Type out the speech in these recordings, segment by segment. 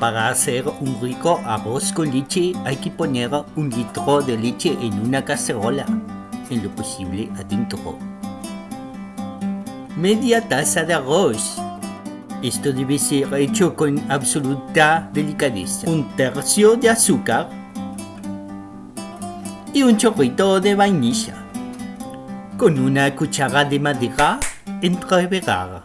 Para hacer un rico arroz con leche hay que poner un litro de leche en una cacerola, en lo posible adentro. Media taza de arroz. Esto debe ser hecho con absoluta delicadeza. Un tercio de azúcar y un chorrito de vainilla. Con una cuchara de madera entreverar.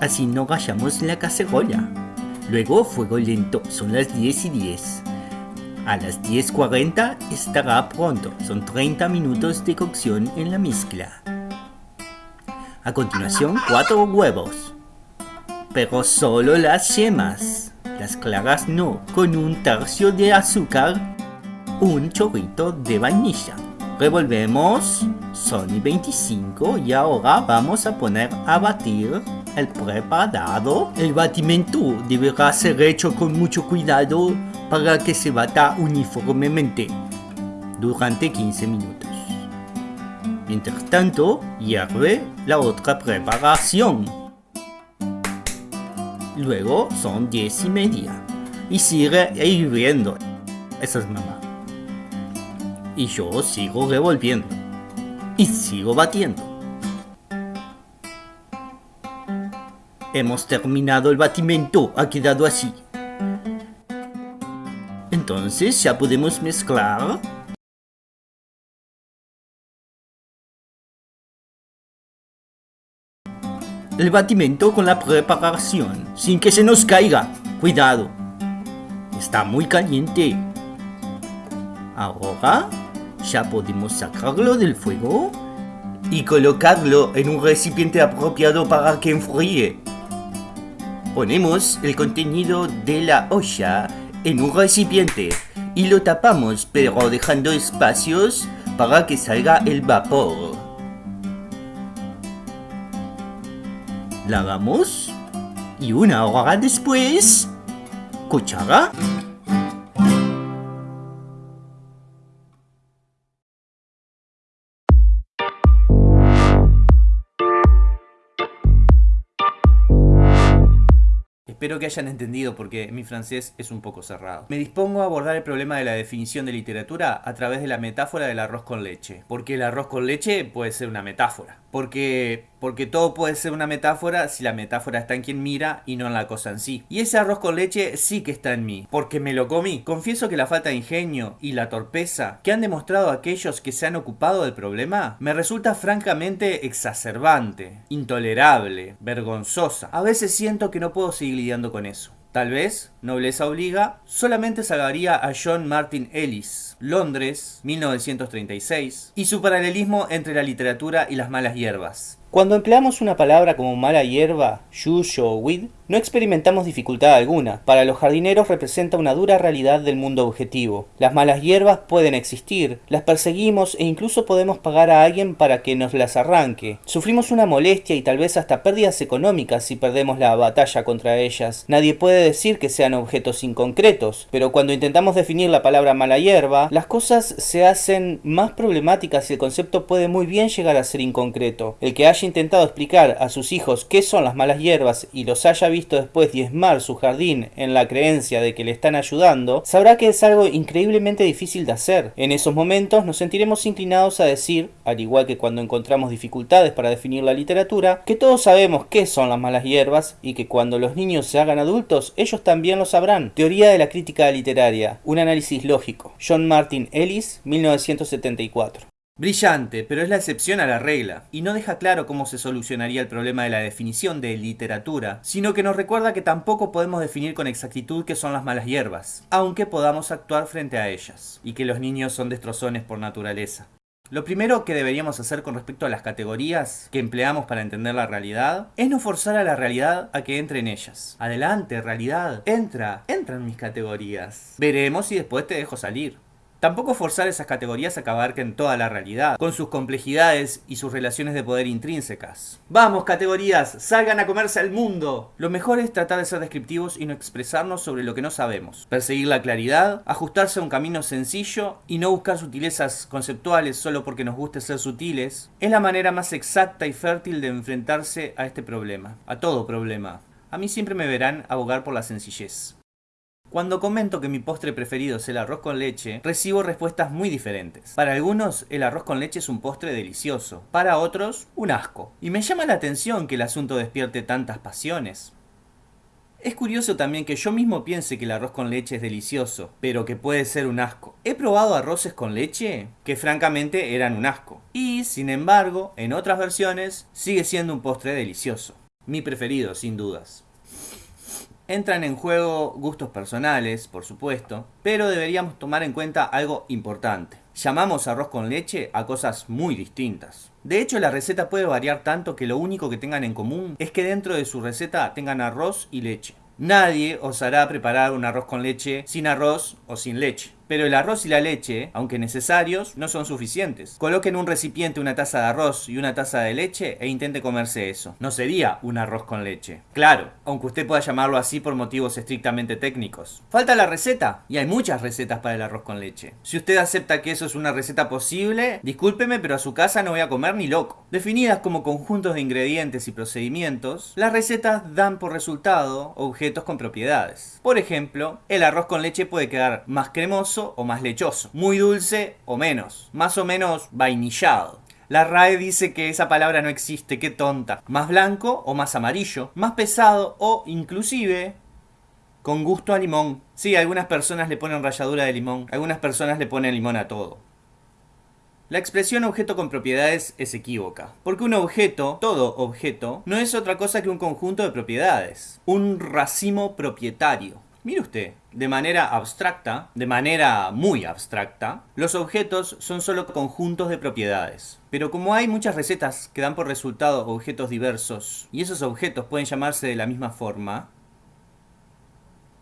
Así no rayamos la cacerola. Luego fuego lento, son las 10 y 10. A las 10.40 estará pronto, son 30 minutos de cocción en la mezcla. A continuación, 4 huevos. Pero solo las yemas, las claras no, con un tercio de azúcar, un chorrito de vainilla. Revolvemos, son 25 y ahora vamos a poner a batir el preparado. El batimento deberá ser hecho con mucho cuidado para que se bata uniformemente durante 15 minutos. Mientras tanto, hierve la otra preparación. Luego son 10 y media y sigue hirviendo. Esa es mamá. Y yo sigo revolviendo. Y sigo batiendo. Hemos terminado el batimento, ha quedado así. Entonces ya podemos mezclar. El batimento con la preparación, sin que se nos caiga. Cuidado. Está muy caliente. Ahora ya podemos sacarlo del fuego y colocarlo en un recipiente apropiado para que enfríe. Ponemos el contenido de la olla en un recipiente y lo tapamos pero dejando espacios para que salga el vapor. Lavamos y una hora después, cuchara Espero que hayan entendido porque mi francés es un poco cerrado. Me dispongo a abordar el problema de la definición de literatura a través de la metáfora del arroz con leche. Porque el arroz con leche puede ser una metáfora. Porque, porque todo puede ser una metáfora si la metáfora está en quien mira y no en la cosa en sí. Y ese arroz con leche sí que está en mí, porque me lo comí. Confieso que la falta de ingenio y la torpeza que han demostrado aquellos que se han ocupado del problema me resulta francamente exacerbante, intolerable, vergonzosa. A veces siento que no puedo seguir lidiando con eso. Tal vez, nobleza obliga, solamente salvaría a John Martin Ellis, Londres, 1936, y su paralelismo entre la literatura y las malas hierbas. Cuando empleamos una palabra como mala hierba, yuyo o weed, no experimentamos dificultad alguna. Para los jardineros representa una dura realidad del mundo objetivo. Las malas hierbas pueden existir, las perseguimos e incluso podemos pagar a alguien para que nos las arranque. Sufrimos una molestia y tal vez hasta pérdidas económicas si perdemos la batalla contra ellas. Nadie puede decir que sean objetos inconcretos, pero cuando intentamos definir la palabra mala hierba, las cosas se hacen más problemáticas y el concepto puede muy bien llegar a ser inconcreto. El que haya intentado explicar a sus hijos qué son las malas hierbas y los haya visto después diezmar su jardín en la creencia de que le están ayudando, sabrá que es algo increíblemente difícil de hacer. En esos momentos nos sentiremos inclinados a decir, al igual que cuando encontramos dificultades para definir la literatura, que todos sabemos qué son las malas hierbas y que cuando los niños se hagan adultos, ellos también sabrán. Teoría de la crítica literaria, un análisis lógico. John Martin Ellis, 1974. Brillante, pero es la excepción a la regla, y no deja claro cómo se solucionaría el problema de la definición de literatura, sino que nos recuerda que tampoco podemos definir con exactitud qué son las malas hierbas, aunque podamos actuar frente a ellas, y que los niños son destrozones por naturaleza. Lo primero que deberíamos hacer con respecto a las categorías que empleamos para entender la realidad es no forzar a la realidad a que entre en ellas. Adelante, realidad, entra, entra en mis categorías. Veremos y después te dejo salir. Tampoco forzar esas categorías a que abarquen toda la realidad, con sus complejidades y sus relaciones de poder intrínsecas. ¡Vamos, categorías! ¡Salgan a comerse al mundo! Lo mejor es tratar de ser descriptivos y no expresarnos sobre lo que no sabemos. Perseguir la claridad, ajustarse a un camino sencillo y no buscar sutilezas conceptuales solo porque nos guste ser sutiles, es la manera más exacta y fértil de enfrentarse a este problema, a todo problema. A mí siempre me verán abogar por la sencillez. Cuando comento que mi postre preferido es el arroz con leche, recibo respuestas muy diferentes. Para algunos, el arroz con leche es un postre delicioso, para otros, un asco. Y me llama la atención que el asunto despierte tantas pasiones. Es curioso también que yo mismo piense que el arroz con leche es delicioso, pero que puede ser un asco. He probado arroces con leche que francamente eran un asco. Y, sin embargo, en otras versiones, sigue siendo un postre delicioso. Mi preferido, sin dudas. Entran en juego gustos personales, por supuesto, pero deberíamos tomar en cuenta algo importante. Llamamos arroz con leche a cosas muy distintas. De hecho, la receta puede variar tanto que lo único que tengan en común es que dentro de su receta tengan arroz y leche. Nadie os hará preparar un arroz con leche sin arroz o sin leche. Pero el arroz y la leche, aunque necesarios, no son suficientes. Coloque en un recipiente una taza de arroz y una taza de leche e intente comerse eso. No sería un arroz con leche. Claro, aunque usted pueda llamarlo así por motivos estrictamente técnicos. Falta la receta, y hay muchas recetas para el arroz con leche. Si usted acepta que eso es una receta posible, discúlpeme, pero a su casa no voy a comer ni loco. Definidas como conjuntos de ingredientes y procedimientos, las recetas dan por resultado objetos con propiedades. Por ejemplo, el arroz con leche puede quedar más cremoso o más lechoso, muy dulce o menos, más o menos vainillado. La RAE dice que esa palabra no existe, qué tonta. Más blanco o más amarillo, más pesado o inclusive con gusto a limón. Sí, algunas personas le ponen ralladura de limón, algunas personas le ponen limón a todo. La expresión objeto con propiedades es equívoca, porque un objeto, todo objeto, no es otra cosa que un conjunto de propiedades, un racimo propietario. Mire usted, de manera abstracta, de manera muy abstracta, los objetos son solo conjuntos de propiedades. Pero como hay muchas recetas que dan por resultado objetos diversos, y esos objetos pueden llamarse de la misma forma,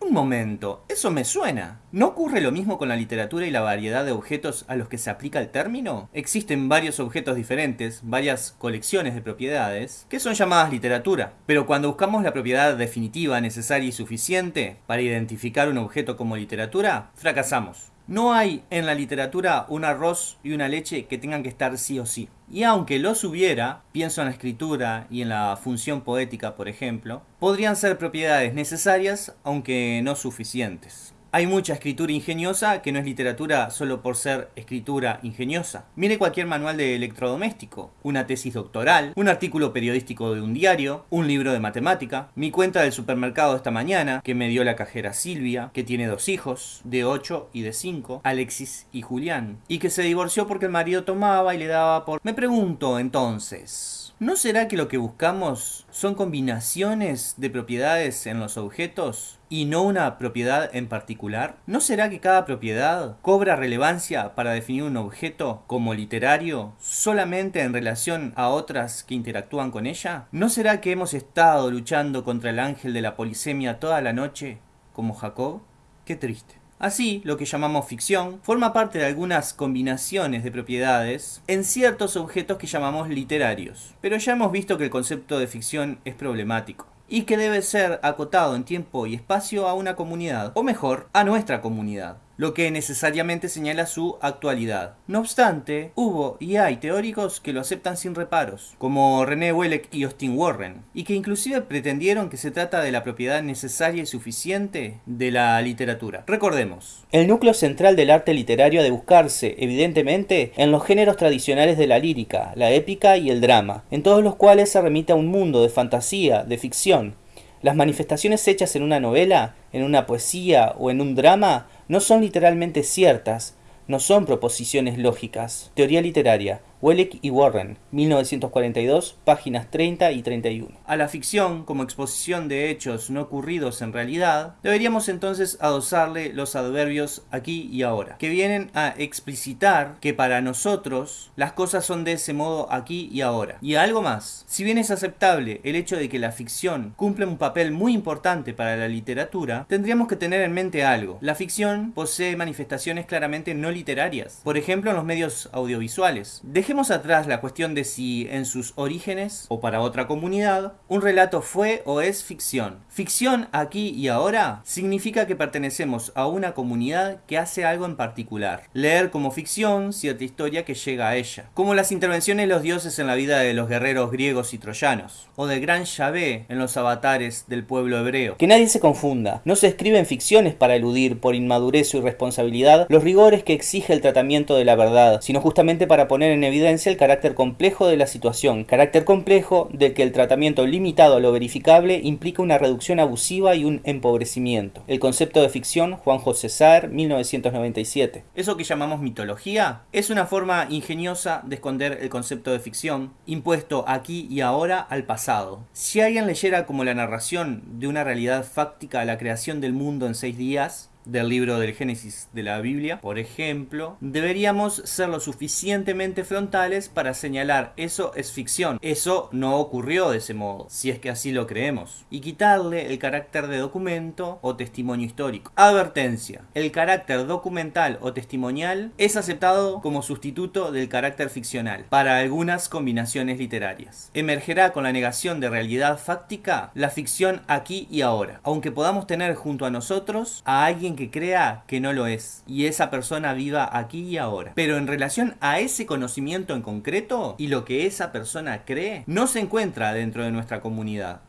un momento, eso me suena. ¿No ocurre lo mismo con la literatura y la variedad de objetos a los que se aplica el término? Existen varios objetos diferentes, varias colecciones de propiedades, que son llamadas literatura. Pero cuando buscamos la propiedad definitiva, necesaria y suficiente para identificar un objeto como literatura, fracasamos. No hay en la literatura un arroz y una leche que tengan que estar sí o sí. Y aunque los hubiera, pienso en la escritura y en la función poética, por ejemplo, podrían ser propiedades necesarias, aunque no suficientes. Hay mucha escritura ingeniosa que no es literatura solo por ser escritura ingeniosa. Mire cualquier manual de electrodoméstico, una tesis doctoral, un artículo periodístico de un diario, un libro de matemática, mi cuenta del supermercado esta mañana, que me dio la cajera Silvia, que tiene dos hijos, de 8 y de 5, Alexis y Julián, y que se divorció porque el marido tomaba y le daba por... Me pregunto entonces... ¿No será que lo que buscamos son combinaciones de propiedades en los objetos y no una propiedad en particular? ¿No será que cada propiedad cobra relevancia para definir un objeto como literario solamente en relación a otras que interactúan con ella? ¿No será que hemos estado luchando contra el ángel de la polisemia toda la noche como Jacob? Qué triste. Así, lo que llamamos ficción forma parte de algunas combinaciones de propiedades en ciertos objetos que llamamos literarios. Pero ya hemos visto que el concepto de ficción es problemático y que debe ser acotado en tiempo y espacio a una comunidad, o mejor, a nuestra comunidad lo que necesariamente señala su actualidad. No obstante, hubo y hay teóricos que lo aceptan sin reparos, como René Welleck y Austin Warren, y que inclusive pretendieron que se trata de la propiedad necesaria y suficiente de la literatura. Recordemos, el núcleo central del arte literario ha de buscarse, evidentemente, en los géneros tradicionales de la lírica, la épica y el drama, en todos los cuales se remite a un mundo de fantasía, de ficción, las manifestaciones hechas en una novela, en una poesía o en un drama no son literalmente ciertas, no son proposiciones lógicas. Teoría literaria. Welleck y Warren, 1942, páginas 30 y 31. A la ficción, como exposición de hechos no ocurridos en realidad, deberíamos entonces adosarle los adverbios aquí y ahora, que vienen a explicitar que para nosotros las cosas son de ese modo aquí y ahora. Y algo más, si bien es aceptable el hecho de que la ficción cumple un papel muy importante para la literatura, tendríamos que tener en mente algo. La ficción posee manifestaciones claramente no literarias, por ejemplo en los medios audiovisuales. Dejemos atrás la cuestión de si en sus orígenes o para otra comunidad un relato fue o es ficción. Ficción aquí y ahora significa que pertenecemos a una comunidad que hace algo en particular. Leer como ficción cierta historia que llega a ella, como las intervenciones de los dioses en la vida de los guerreros griegos y troyanos, o del gran Yahvé en los avatares del pueblo hebreo. Que nadie se confunda, no se escriben ficciones para eludir por inmadurez o irresponsabilidad los rigores que exige el tratamiento de la verdad, sino justamente para poner en evidencia el carácter complejo de la situación, carácter complejo de que el tratamiento limitado a lo verificable implica una reducción abusiva y un empobrecimiento. El concepto de ficción, Juan José Saer, 1997. Eso que llamamos mitología es una forma ingeniosa de esconder el concepto de ficción, impuesto aquí y ahora al pasado. Si alguien leyera como la narración de una realidad fáctica la creación del mundo en seis días, del libro del Génesis de la Biblia, por ejemplo, deberíamos ser lo suficientemente frontales para señalar eso es ficción, eso no ocurrió de ese modo, si es que así lo creemos, y quitarle el carácter de documento o testimonio histórico. Advertencia, el carácter documental o testimonial es aceptado como sustituto del carácter ficcional para algunas combinaciones literarias. Emergerá con la negación de realidad fáctica la ficción aquí y ahora, aunque podamos tener junto a nosotros a alguien que crea que no lo es y esa persona viva aquí y ahora. Pero en relación a ese conocimiento en concreto y lo que esa persona cree, no se encuentra dentro de nuestra comunidad.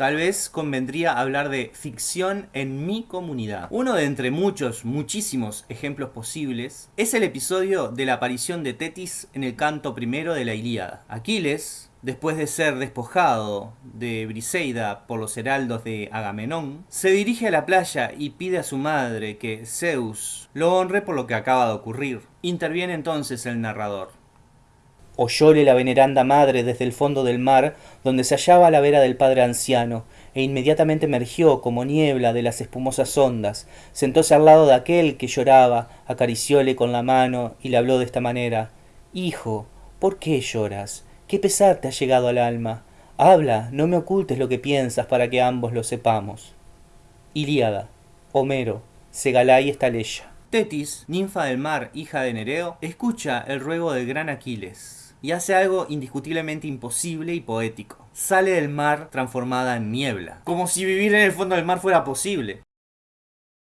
Tal vez convendría hablar de ficción en mi comunidad. Uno de entre muchos, muchísimos ejemplos posibles es el episodio de la aparición de Tetis en el canto primero de la Ilíada. Aquiles, después de ser despojado de Briseida por los heraldos de Agamenón, se dirige a la playa y pide a su madre que Zeus lo honre por lo que acaba de ocurrir. Interviene entonces el narrador. Oyóle la veneranda madre desde el fondo del mar, donde se hallaba a la vera del padre anciano, e inmediatamente emergió como niebla de las espumosas ondas, sentóse al lado de aquel que lloraba, acaricióle con la mano y le habló de esta manera Hijo, ¿por qué lloras? ¿Qué pesar te ha llegado al alma? Habla, no me ocultes lo que piensas para que ambos lo sepamos. Ilíada, Homero, Segalá y Estaleya. Tetis, ninfa del mar, hija de Nereo, escucha el ruego del gran Aquiles y hace algo indiscutiblemente imposible y poético. Sale del mar transformada en niebla, como si vivir en el fondo del mar fuera posible.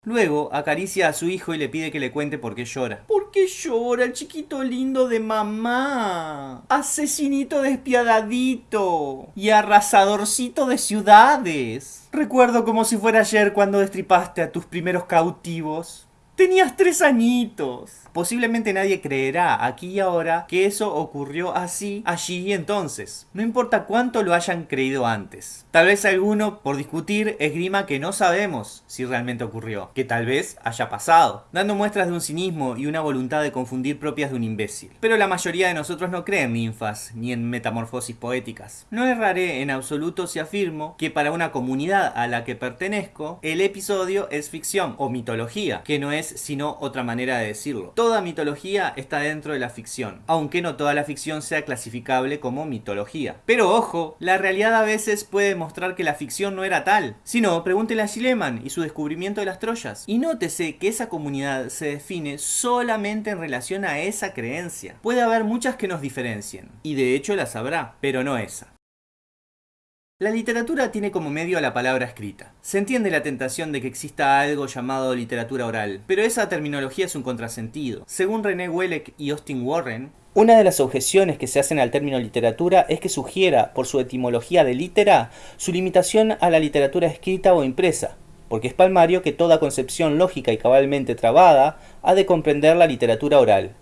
Luego acaricia a su hijo y le pide que le cuente por qué llora. ¿Por qué llora el chiquito lindo de mamá? Asesinito despiadadito y arrasadorcito de ciudades. Recuerdo como si fuera ayer cuando destripaste a tus primeros cautivos. Tenías tres añitos. Posiblemente nadie creerá aquí y ahora que eso ocurrió así, allí y entonces. No importa cuánto lo hayan creído antes. Tal vez alguno, por discutir, esgrima que no sabemos si realmente ocurrió, que tal vez haya pasado, dando muestras de un cinismo y una voluntad de confundir propias de un imbécil. Pero la mayoría de nosotros no creen en ninfas, ni en metamorfosis poéticas. No erraré en absoluto si afirmo que para una comunidad a la que pertenezco, el episodio es ficción o mitología, que no es sino otra manera de decirlo toda mitología está dentro de la ficción, aunque no toda la ficción sea clasificable como mitología. Pero ojo, la realidad a veces puede mostrar que la ficción no era tal. Si no, pregúntele a Schliemann y su descubrimiento de las Troyas. Y nótese que esa comunidad se define solamente en relación a esa creencia. Puede haber muchas que nos diferencien, y de hecho las habrá, pero no esa. La literatura tiene como medio a la palabra escrita. Se entiende la tentación de que exista algo llamado literatura oral, pero esa terminología es un contrasentido. Según René Welleck y Austin Warren, una de las objeciones que se hacen al término literatura es que sugiera, por su etimología de litera, su limitación a la literatura escrita o impresa, porque es palmario que toda concepción lógica y cabalmente trabada ha de comprender la literatura oral.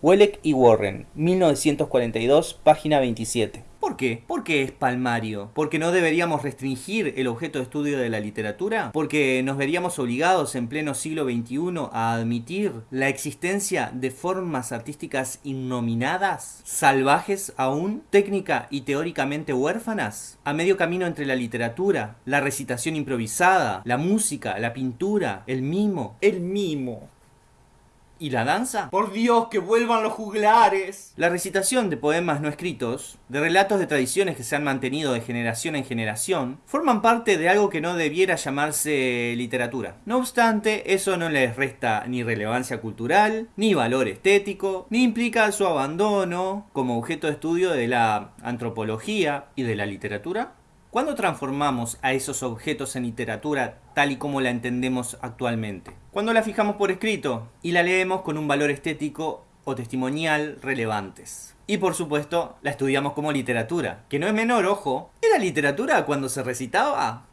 Welleck y Warren, 1942, página 27. ¿Por qué? ¿Por qué es palmario? ¿Porque no deberíamos restringir el objeto de estudio de la literatura? ¿Porque nos veríamos obligados en pleno siglo XXI a admitir la existencia de formas artísticas innominadas, salvajes aún, técnica y teóricamente huérfanas? A medio camino entre la literatura, la recitación improvisada, la música, la pintura, el mimo. El mimo. ¿Y la danza? ¡Por Dios, que vuelvan los juglares! La recitación de poemas no escritos, de relatos de tradiciones que se han mantenido de generación en generación, forman parte de algo que no debiera llamarse literatura. No obstante, eso no les resta ni relevancia cultural, ni valor estético, ni implica su abandono como objeto de estudio de la antropología y de la literatura. ¿Cuándo transformamos a esos objetos en literatura tal y como la entendemos actualmente? Cuando la fijamos por escrito y la leemos con un valor estético o testimonial relevantes. Y por supuesto, la estudiamos como literatura, que no es menor, ojo. ¿Era literatura cuando se recitaba?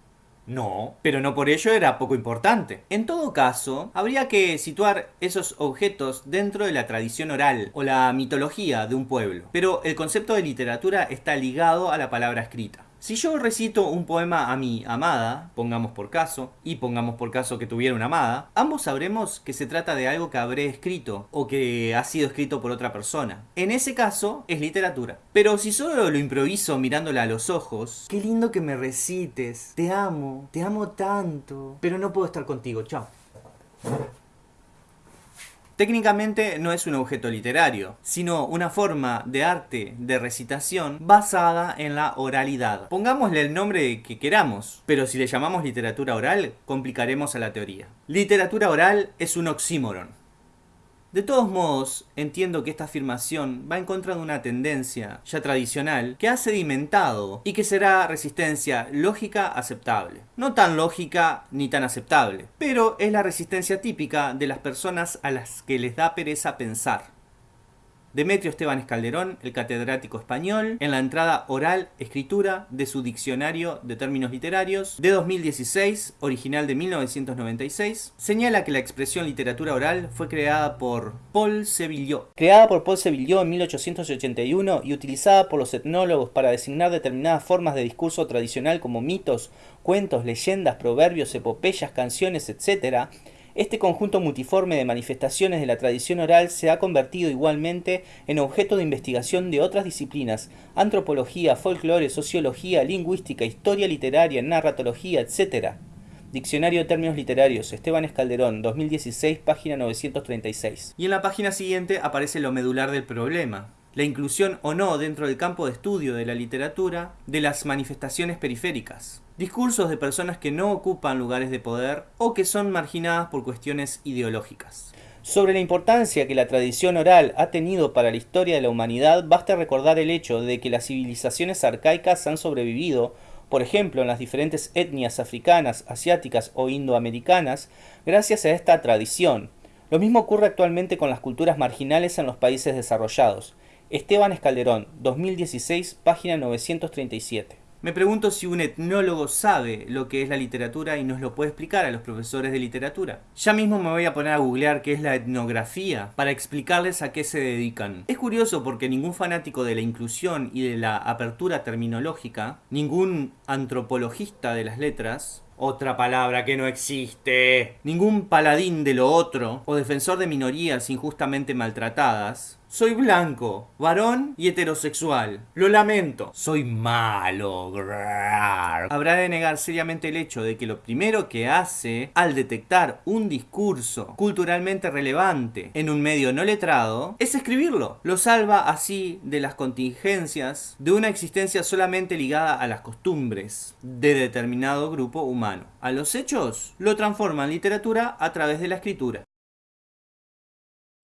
No, pero no por ello era poco importante. En todo caso, habría que situar esos objetos dentro de la tradición oral o la mitología de un pueblo. Pero el concepto de literatura está ligado a la palabra escrita. Si yo recito un poema a mi amada, pongamos por caso, y pongamos por caso que tuviera una amada, ambos sabremos que se trata de algo que habré escrito o que ha sido escrito por otra persona. En ese caso, es literatura. Pero si solo lo improviso mirándola a los ojos, qué lindo que me recites, te amo, te amo tanto, pero no puedo estar contigo, chao. Técnicamente no es un objeto literario, sino una forma de arte de recitación basada en la oralidad. Pongámosle el nombre que queramos, pero si le llamamos literatura oral, complicaremos a la teoría. Literatura oral es un oxímoron. De todos modos, entiendo que esta afirmación va en contra de una tendencia ya tradicional que ha sedimentado y que será resistencia lógica aceptable. No tan lógica ni tan aceptable, pero es la resistencia típica de las personas a las que les da pereza pensar. Demetrio Esteban Calderón, el catedrático español, en la entrada oral escritura de su diccionario de términos literarios de 2016, original de 1996, señala que la expresión literatura oral fue creada por Paul Sevillot. Creada por Paul Sevillot en 1881 y utilizada por los etnólogos para designar determinadas formas de discurso tradicional como mitos, cuentos, leyendas, proverbios, epopeyas, canciones, etc., este conjunto multiforme de manifestaciones de la tradición oral se ha convertido igualmente en objeto de investigación de otras disciplinas, antropología, folclore, sociología, lingüística, historia literaria, narratología, etc. Diccionario de términos literarios, Esteban Escalderón, 2016, página 936. Y en la página siguiente aparece lo medular del problema, la inclusión o no dentro del campo de estudio de la literatura de las manifestaciones periféricas. Discursos de personas que no ocupan lugares de poder o que son marginadas por cuestiones ideológicas. Sobre la importancia que la tradición oral ha tenido para la historia de la humanidad, basta recordar el hecho de que las civilizaciones arcaicas han sobrevivido, por ejemplo, en las diferentes etnias africanas, asiáticas o indoamericanas, gracias a esta tradición. Lo mismo ocurre actualmente con las culturas marginales en los países desarrollados. Esteban Escalderón, 2016, página 937. Me pregunto si un etnólogo sabe lo que es la literatura y nos lo puede explicar a los profesores de literatura. Ya mismo me voy a poner a googlear qué es la etnografía para explicarles a qué se dedican. Es curioso porque ningún fanático de la inclusión y de la apertura terminológica, ningún antropologista de las letras, otra palabra que no existe. Ningún paladín de lo otro o defensor de minorías injustamente maltratadas soy blanco, varón y heterosexual. Lo lamento. Soy malo. Habrá de negar seriamente el hecho de que lo primero que hace al detectar un discurso culturalmente relevante en un medio no letrado es escribirlo. Lo salva así de las contingencias de una existencia solamente ligada a las costumbres de determinado grupo humano. A los hechos lo transforma en literatura a través de la escritura.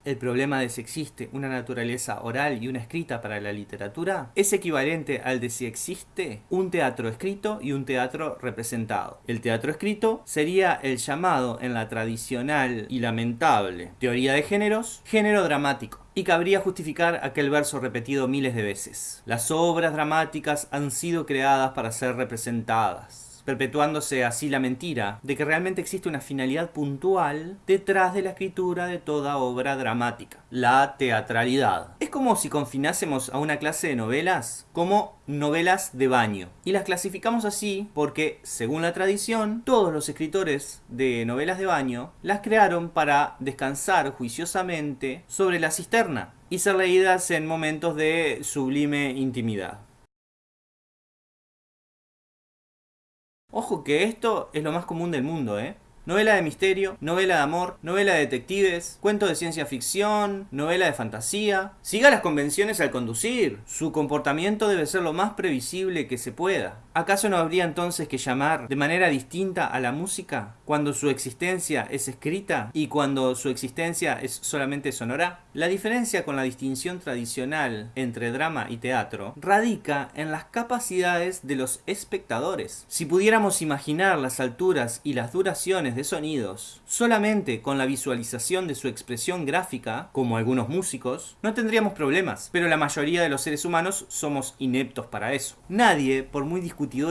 El problema de si existe una naturaleza oral y una escrita para la literatura es equivalente al de si existe un teatro escrito y un teatro representado. El teatro escrito sería el llamado en la tradicional y lamentable teoría de géneros, género dramático y cabría justificar aquel verso repetido miles de veces. Las obras dramáticas han sido creadas para ser representadas perpetuándose así la mentira de que realmente existe una finalidad puntual detrás de la escritura de toda obra dramática, la teatralidad. Es como si confinásemos a una clase de novelas como novelas de baño. Y las clasificamos así porque, según la tradición, todos los escritores de novelas de baño las crearon para descansar juiciosamente sobre la cisterna y ser leídas en momentos de sublime intimidad. Ojo que esto es lo más común del mundo, ¿eh? Novela de misterio, novela de amor, novela de detectives, cuento de ciencia ficción, novela de fantasía. Siga las convenciones al conducir. Su comportamiento debe ser lo más previsible que se pueda. ¿Acaso no habría entonces que llamar de manera distinta a la música cuando su existencia es escrita y cuando su existencia es solamente sonora? La diferencia con la distinción tradicional entre drama y teatro radica en las capacidades de los espectadores. Si pudiéramos imaginar las alturas y las duraciones de sonidos solamente con la visualización de su expresión gráfica, como algunos músicos, no tendríamos problemas, pero la mayoría de los seres humanos somos ineptos para eso. Nadie, por muy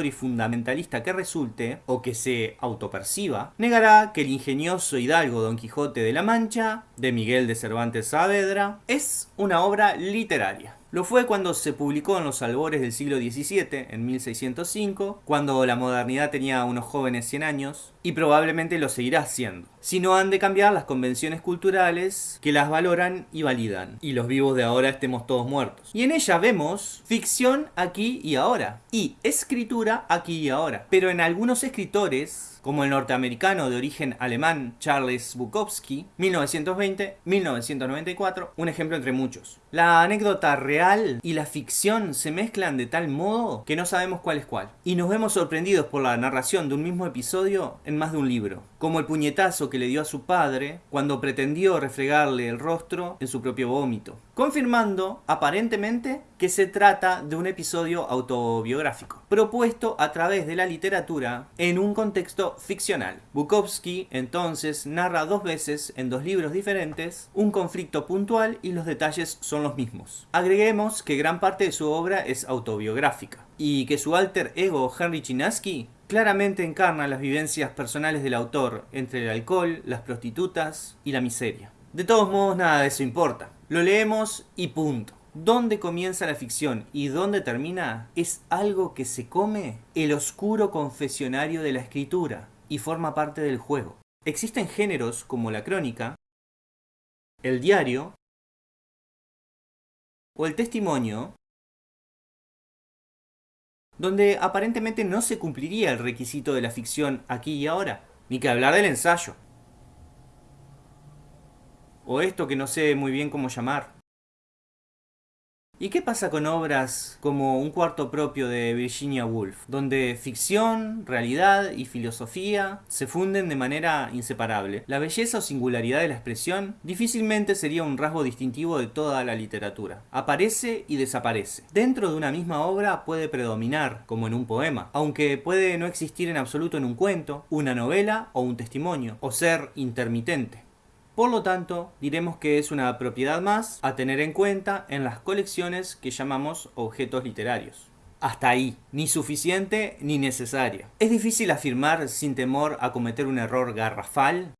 y fundamentalista que resulte, o que se autoperciba, negará que el ingenioso hidalgo Don Quijote de la Mancha, de Miguel de Cervantes Saavedra, es una obra literaria. Lo fue cuando se publicó en los albores del siglo XVII, en 1605, cuando la modernidad tenía unos jóvenes 100 años, y probablemente lo seguirá siendo. Si no han de cambiar las convenciones culturales que las valoran y validan, y los vivos de ahora estemos todos muertos. Y en ella vemos ficción aquí y ahora, y escritura aquí y ahora. Pero en algunos escritores como el norteamericano de origen alemán Charles Bukowski, 1920-1994, un ejemplo entre muchos. La anécdota real y la ficción se mezclan de tal modo que no sabemos cuál es cuál, y nos vemos sorprendidos por la narración de un mismo episodio en más de un libro, como el puñetazo que le dio a su padre cuando pretendió refregarle el rostro en su propio vómito, confirmando aparentemente que se trata de un episodio autobiográfico, propuesto a través de la literatura en un contexto ficcional. Bukowski entonces narra dos veces en dos libros diferentes un conflicto puntual y los detalles son los mismos. Agreguemos que gran parte de su obra es autobiográfica y que su alter ego Henry Chinaski claramente encarna las vivencias personales del autor entre el alcohol, las prostitutas y la miseria. De todos modos nada de eso importa. Lo leemos y punto dónde comienza la ficción y dónde termina es algo que se come el oscuro confesionario de la escritura y forma parte del juego. Existen géneros como la crónica, el diario o el testimonio donde aparentemente no se cumpliría el requisito de la ficción aquí y ahora, ni que hablar del ensayo. O esto que no sé muy bien cómo llamar. ¿Y qué pasa con obras como Un cuarto propio de Virginia Woolf, donde ficción, realidad y filosofía se funden de manera inseparable? La belleza o singularidad de la expresión difícilmente sería un rasgo distintivo de toda la literatura. Aparece y desaparece. Dentro de una misma obra puede predominar, como en un poema, aunque puede no existir en absoluto en un cuento, una novela o un testimonio, o ser intermitente. Por lo tanto, diremos que es una propiedad más a tener en cuenta en las colecciones que llamamos objetos literarios. Hasta ahí, ni suficiente ni necesaria. Es difícil afirmar sin temor a cometer un error garrafal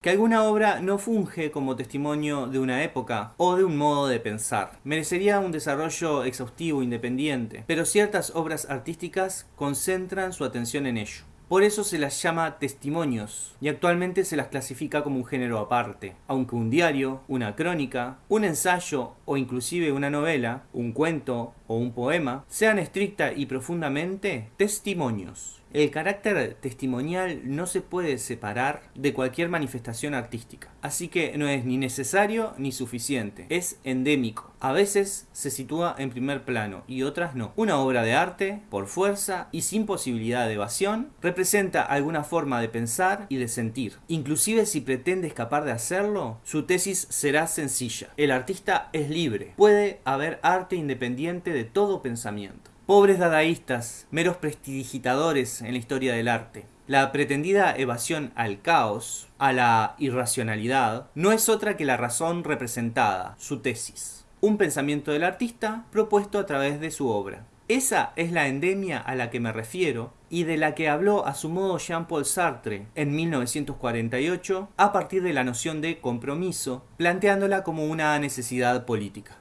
que alguna obra no funge como testimonio de una época o de un modo de pensar. Merecería un desarrollo exhaustivo independiente, pero ciertas obras artísticas concentran su atención en ello. Por eso se las llama testimonios y actualmente se las clasifica como un género aparte, aunque un diario, una crónica, un ensayo o inclusive una novela, un cuento o un poema sean estricta y profundamente testimonios. El carácter testimonial no se puede separar de cualquier manifestación artística, así que no es ni necesario ni suficiente, es endémico. A veces se sitúa en primer plano y otras no. Una obra de arte, por fuerza y sin posibilidad de evasión, representa alguna forma de pensar y de sentir. Inclusive si pretende escapar de hacerlo, su tesis será sencilla. El artista es libre, puede haber arte independiente de todo pensamiento. Pobres dadaístas, meros prestidigitadores en la historia del arte. La pretendida evasión al caos, a la irracionalidad, no es otra que la razón representada, su tesis. Un pensamiento del artista propuesto a través de su obra. Esa es la endemia a la que me refiero y de la que habló a su modo Jean-Paul Sartre en 1948 a partir de la noción de compromiso, planteándola como una necesidad política.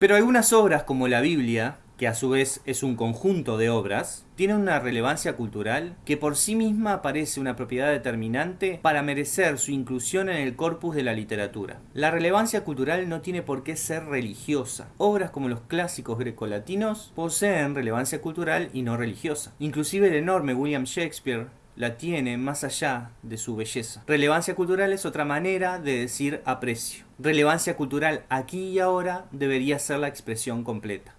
Pero algunas obras como la Biblia, que a su vez es un conjunto de obras, tienen una relevancia cultural que por sí misma parece una propiedad determinante para merecer su inclusión en el corpus de la literatura. La relevancia cultural no tiene por qué ser religiosa. Obras como los clásicos grecolatinos poseen relevancia cultural y no religiosa. Inclusive el enorme William Shakespeare la tiene más allá de su belleza. Relevancia cultural es otra manera de decir aprecio. Relevancia cultural aquí y ahora debería ser la expresión completa.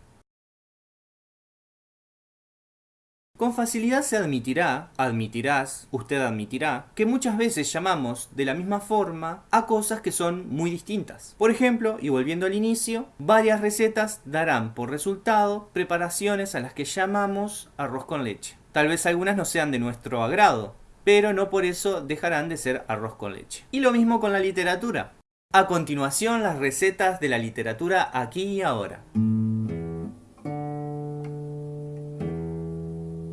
Con facilidad se admitirá, admitirás, usted admitirá, que muchas veces llamamos de la misma forma a cosas que son muy distintas. Por ejemplo, y volviendo al inicio, varias recetas darán por resultado preparaciones a las que llamamos arroz con leche. Tal vez algunas no sean de nuestro agrado, pero no por eso dejarán de ser arroz con leche. Y lo mismo con la literatura. A continuación, las recetas de la literatura aquí y ahora.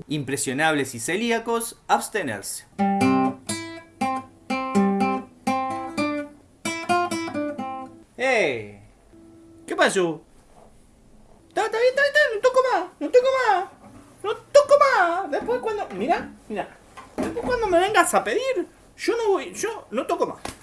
impresionables y celíacos, abstenerse. ¡Eh! ¿Qué pasó? Está, está bien, está bien, no toco más, no toco más, no toco más. Después cuando, mira, mira, después cuando me vengas a pedir, yo no voy, yo no toco más.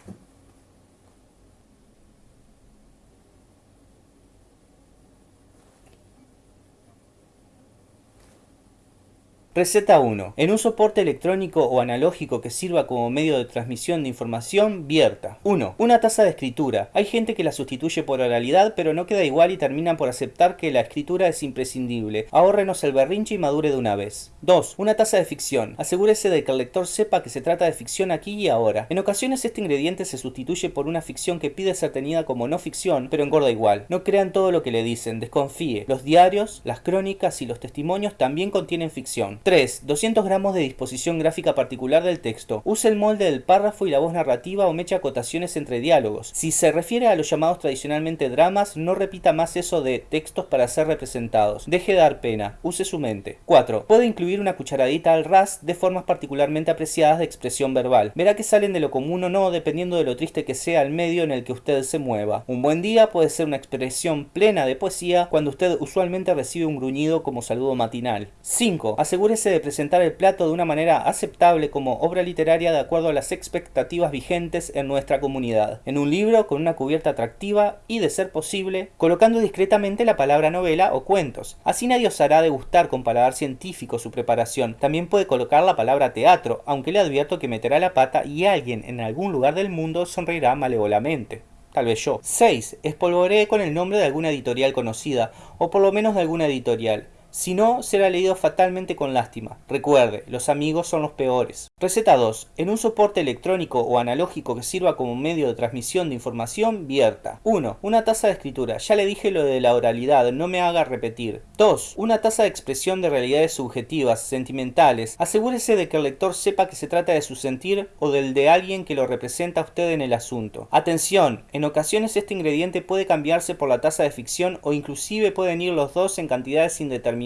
Receta 1. En un soporte electrónico o analógico que sirva como medio de transmisión de información, vierta. 1. Una taza de escritura. Hay gente que la sustituye por oralidad, pero no queda igual y terminan por aceptar que la escritura es imprescindible. Ahórrenos el berrinche y madure de una vez. 2. Una taza de ficción. Asegúrese de que el lector sepa que se trata de ficción aquí y ahora. En ocasiones este ingrediente se sustituye por una ficción que pide ser tenida como no ficción, pero engorda igual. No crean todo lo que le dicen, desconfíe. Los diarios, las crónicas y los testimonios también contienen ficción. 3. 200 gramos de disposición gráfica particular del texto. Use el molde del párrafo y la voz narrativa o mecha acotaciones entre diálogos. Si se refiere a los llamados tradicionalmente dramas, no repita más eso de textos para ser representados. Deje de dar pena. Use su mente. 4. Puede incluir una cucharadita al ras de formas particularmente apreciadas de expresión verbal. Verá que salen de lo común o no dependiendo de lo triste que sea el medio en el que usted se mueva. Un buen día puede ser una expresión plena de poesía cuando usted usualmente recibe un gruñido como saludo matinal. 5. Asegure de presentar el plato de una manera aceptable como obra literaria de acuerdo a las expectativas vigentes en nuestra comunidad, en un libro con una cubierta atractiva y, de ser posible, colocando discretamente la palabra novela o cuentos. Así nadie os hará degustar con paladar científico su preparación. También puede colocar la palabra teatro, aunque le advierto que meterá la pata y alguien en algún lugar del mundo sonreirá malevolamente tal vez yo. 6. Espolvoree con el nombre de alguna editorial conocida, o por lo menos de alguna editorial. Si no, será leído fatalmente con lástima. Recuerde, los amigos son los peores. Receta 2. En un soporte electrónico o analógico que sirva como medio de transmisión de información, vierta. 1. Una taza de escritura. Ya le dije lo de la oralidad, no me haga repetir. 2. Una taza de expresión de realidades subjetivas, sentimentales. Asegúrese de que el lector sepa que se trata de su sentir o del de alguien que lo representa a usted en el asunto. Atención, en ocasiones este ingrediente puede cambiarse por la taza de ficción o inclusive pueden ir los dos en cantidades indeterminadas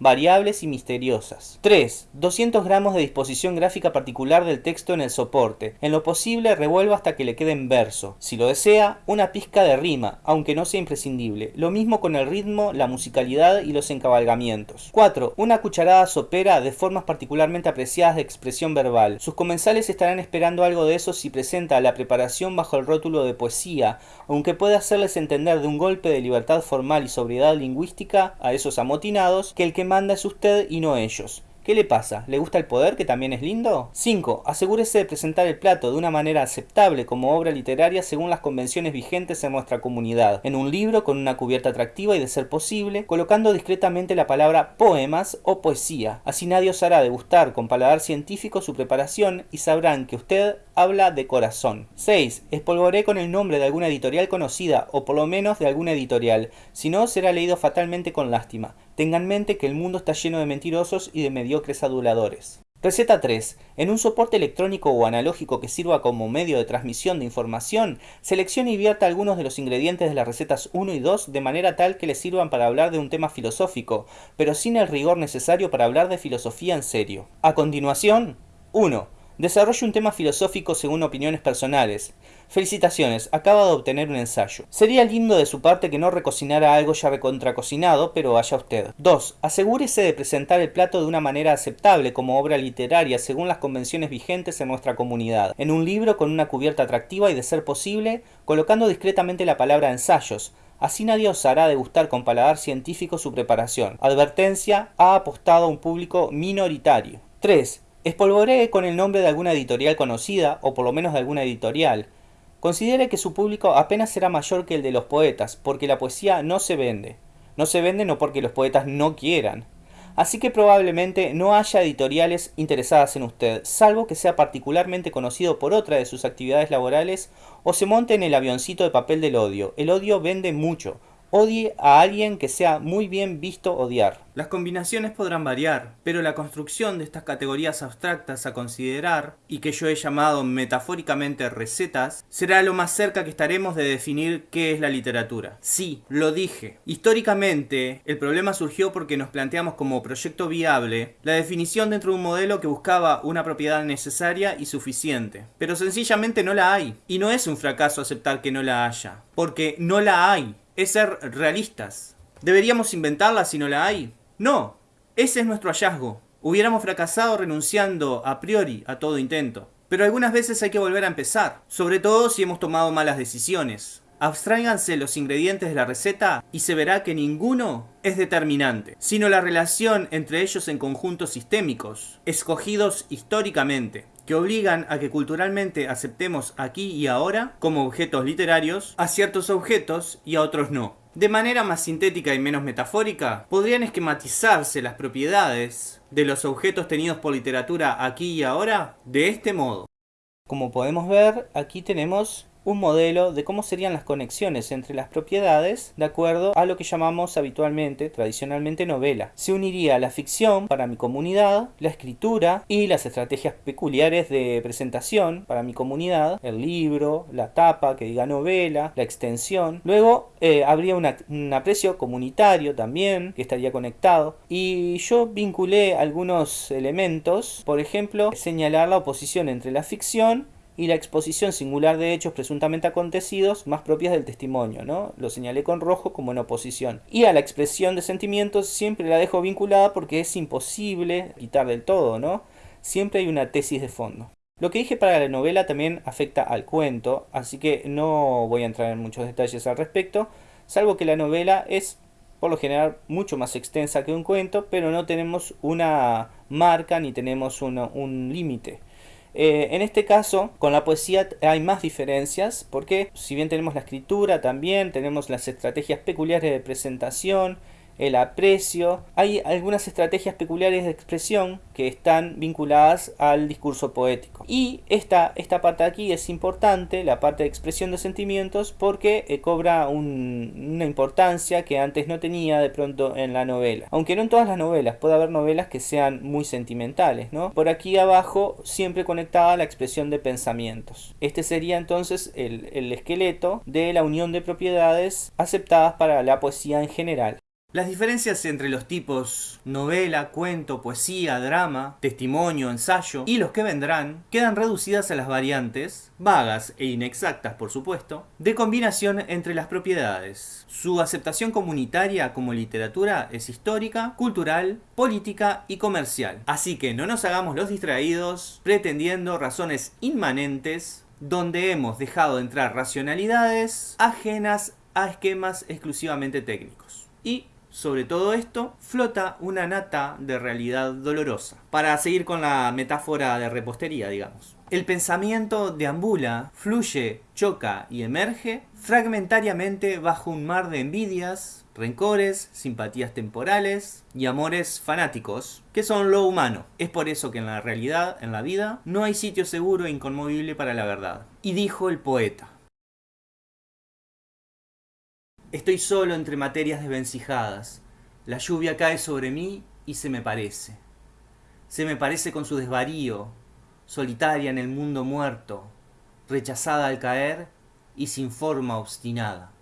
variables y misteriosas. 3. 200 gramos de disposición gráfica particular del texto en el soporte. En lo posible revuelva hasta que le quede en verso. Si lo desea, una pizca de rima, aunque no sea imprescindible. Lo mismo con el ritmo, la musicalidad y los encabalgamientos. 4. Una cucharada sopera de formas particularmente apreciadas de expresión verbal. Sus comensales estarán esperando algo de eso si presenta la preparación bajo el rótulo de poesía, aunque puede hacerles entender de un golpe de libertad formal y sobriedad lingüística a esos amotinados que el que manda es usted y no ellos. ¿Qué le pasa? ¿Le gusta el poder, que también es lindo? 5. Asegúrese de presentar el plato de una manera aceptable como obra literaria según las convenciones vigentes en nuestra comunidad, en un libro con una cubierta atractiva y de ser posible, colocando discretamente la palabra poemas o poesía. Así nadie os hará degustar con paladar científico su preparación y sabrán que usted habla de corazón. 6. Espolvoré con el nombre de alguna editorial conocida o por lo menos de alguna editorial, si no será leído fatalmente con lástima. Tengan en mente que el mundo está lleno de mentirosos y de mediocres aduladores. Receta 3. En un soporte electrónico o analógico que sirva como medio de transmisión de información, seleccione y vierta algunos de los ingredientes de las recetas 1 y 2 de manera tal que les sirvan para hablar de un tema filosófico, pero sin el rigor necesario para hablar de filosofía en serio. A continuación, 1. Desarrolle un tema filosófico según opiniones personales. Felicitaciones, acaba de obtener un ensayo. Sería lindo de su parte que no recocinara algo ya recontracocinado, pero vaya usted. 2. Asegúrese de presentar el plato de una manera aceptable como obra literaria según las convenciones vigentes en nuestra comunidad, en un libro con una cubierta atractiva y de ser posible, colocando discretamente la palabra ensayos, Así nadie osará degustar con paladar científico su preparación. Advertencia, ha apostado a un público minoritario. 3. Espolvoree con el nombre de alguna editorial conocida, o por lo menos de alguna editorial. Considere que su público apenas será mayor que el de los poetas, porque la poesía no se vende. No se vende no porque los poetas no quieran, así que probablemente no haya editoriales interesadas en usted, salvo que sea particularmente conocido por otra de sus actividades laborales o se monte en el avioncito de papel del odio. El odio vende mucho, odie a alguien que sea muy bien visto odiar. Las combinaciones podrán variar, pero la construcción de estas categorías abstractas a considerar, y que yo he llamado metafóricamente recetas, será lo más cerca que estaremos de definir qué es la literatura. Sí, lo dije. Históricamente, el problema surgió porque nos planteamos como proyecto viable la definición dentro de un modelo que buscaba una propiedad necesaria y suficiente. Pero sencillamente no la hay. Y no es un fracaso aceptar que no la haya, porque no la hay es ser realistas. ¿Deberíamos inventarla si no la hay? No, ese es nuestro hallazgo. Hubiéramos fracasado renunciando a priori a todo intento. Pero algunas veces hay que volver a empezar, sobre todo si hemos tomado malas decisiones. Abstráiganse los ingredientes de la receta y se verá que ninguno es determinante, sino la relación entre ellos en conjuntos sistémicos, escogidos históricamente, que obligan a que culturalmente aceptemos aquí y ahora, como objetos literarios, a ciertos objetos y a otros no. De manera más sintética y menos metafórica, podrían esquematizarse las propiedades de los objetos tenidos por literatura aquí y ahora de este modo. Como podemos ver, aquí tenemos un modelo de cómo serían las conexiones entre las propiedades de acuerdo a lo que llamamos habitualmente, tradicionalmente, novela. Se uniría la ficción para mi comunidad, la escritura y las estrategias peculiares de presentación para mi comunidad, el libro, la tapa que diga novela, la extensión. Luego eh, habría un aprecio comunitario también que estaría conectado y yo vinculé algunos elementos, por ejemplo, señalar la oposición entre la ficción y la exposición singular de hechos presuntamente acontecidos más propias del testimonio, ¿no? Lo señalé con rojo como en oposición. Y a la expresión de sentimientos siempre la dejo vinculada porque es imposible quitar del todo, ¿no? Siempre hay una tesis de fondo. Lo que dije para la novela también afecta al cuento, así que no voy a entrar en muchos detalles al respecto, salvo que la novela es por lo general mucho más extensa que un cuento, pero no tenemos una marca ni tenemos un límite. Eh, en este caso, con la poesía hay más diferencias, porque si bien tenemos la escritura también, tenemos las estrategias peculiares de presentación, el aprecio. Hay algunas estrategias peculiares de expresión que están vinculadas al discurso poético. Y esta, esta parte aquí es importante, la parte de expresión de sentimientos, porque eh, cobra una importancia que antes no tenía de pronto en la novela. Aunque no en todas las novelas, puede haber novelas que sean muy sentimentales, ¿no? Por aquí abajo siempre conectada a la expresión de pensamientos. Este sería entonces el, el esqueleto de la unión de propiedades aceptadas para la poesía en general. Las diferencias entre los tipos novela, cuento, poesía, drama, testimonio, ensayo y los que vendrán quedan reducidas a las variantes, vagas e inexactas por supuesto, de combinación entre las propiedades. Su aceptación comunitaria como literatura es histórica, cultural, política y comercial. Así que no nos hagamos los distraídos pretendiendo razones inmanentes donde hemos dejado entrar racionalidades ajenas a esquemas exclusivamente técnicos. Y sobre todo esto flota una nata de realidad dolorosa. Para seguir con la metáfora de repostería, digamos. El pensamiento deambula, fluye, choca y emerge fragmentariamente bajo un mar de envidias, rencores, simpatías temporales y amores fanáticos, que son lo humano. Es por eso que en la realidad, en la vida, no hay sitio seguro e inconmovible para la verdad. Y dijo el poeta. Estoy solo entre materias desvencijadas. La lluvia cae sobre mí y se me parece. Se me parece con su desvarío, solitaria en el mundo muerto, rechazada al caer y sin forma obstinada.